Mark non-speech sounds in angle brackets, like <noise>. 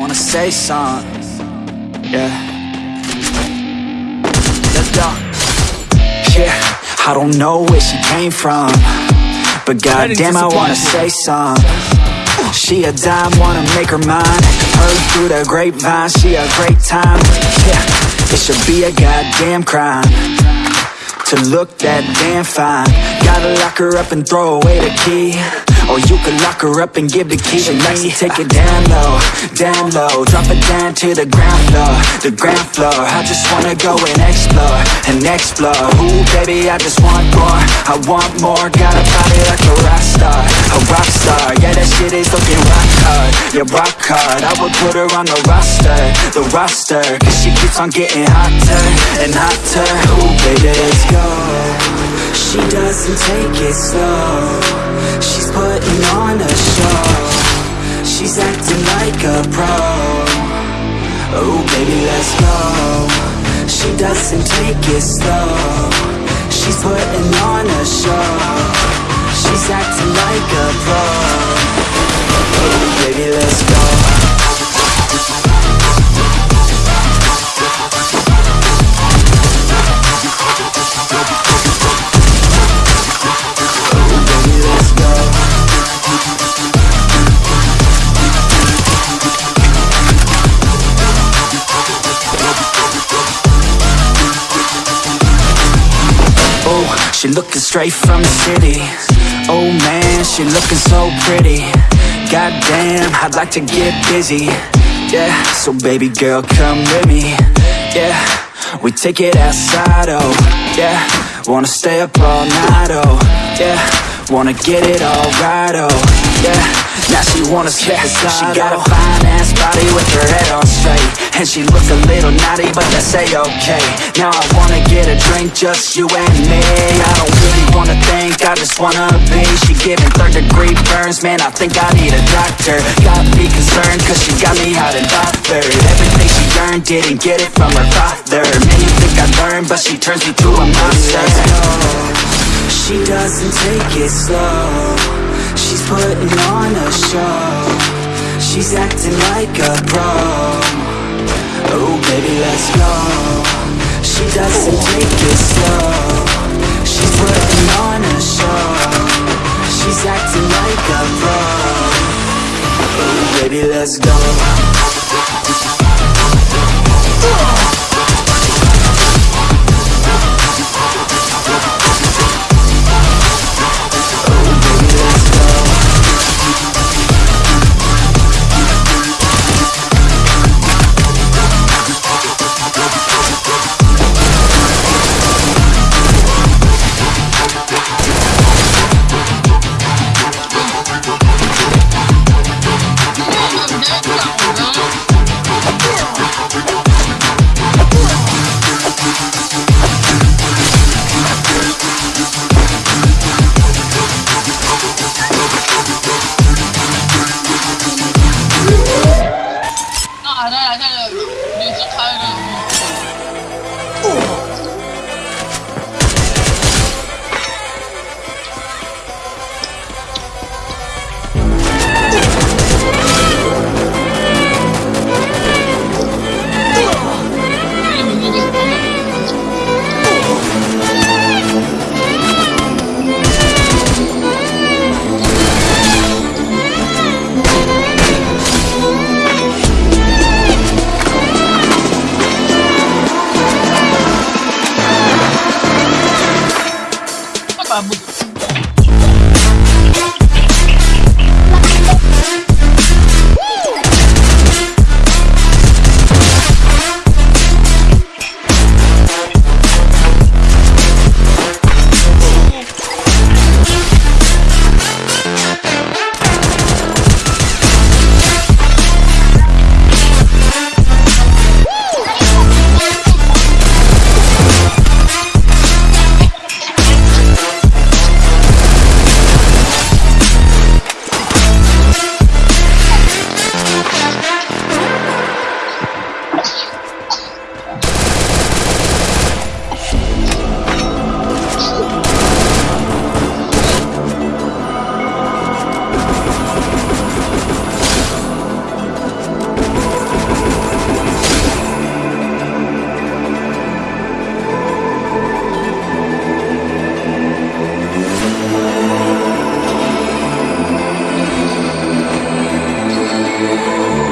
wanna say something. Yeah. Let's go. Yeah, I don't know where she came from, but goddamn, I wanna say something. She a dime, wanna make her mine. Heard through the grapevine, she a great time. Yeah, it should be a goddamn crime to look that damn fine. Gotta lock her up and throw away the key. Or you could lock her up and give the key to me. Take it <laughs> down low, down low. Drop it down to the ground floor, the ground floor. I just wanna go and explore, and explore. Ooh baby, I just want more, I want more. Got a body like a rock star, a rock star. Yeah, that shit is looking rock hard, yeah rock hard. I would put her on the roster, the roster. Cause she keeps on getting hotter, and hotter. Ooh baby, let's go She doesn't take it slow. She's putting on a show. She's acting like a pro. Oh baby let's go. She doesn't take it slow. She's putting on a show. She's acting like a pro she looking straight from the city. Oh man, she looking so pretty. Goddamn, I'd like to get busy. Yeah, so baby girl, come with me. Yeah, we take it outside, oh. Yeah, wanna stay up all night, oh. Yeah, wanna get it all right, oh. Yeah, now she wanna the slide, She got a fine ass body with her head on straight. And she look a little naughty, but that's a-okay Now I wanna get a drink, just you and me. I don't really wanna think, I just wanna be. She giving third degree burns, man, I think I need a doctor. Got me concerned, cause she got me hot and bothered. Everything she earned, didn't get it from her father. Man, you think I learned, but she turns me to a monster. She doesn't take it slow She's putting on a show. She's acting like a pro. Oh baby let's go. She doesn't take it slow. She's putting on a show. She's acting like a pro. Oh baby let's go Música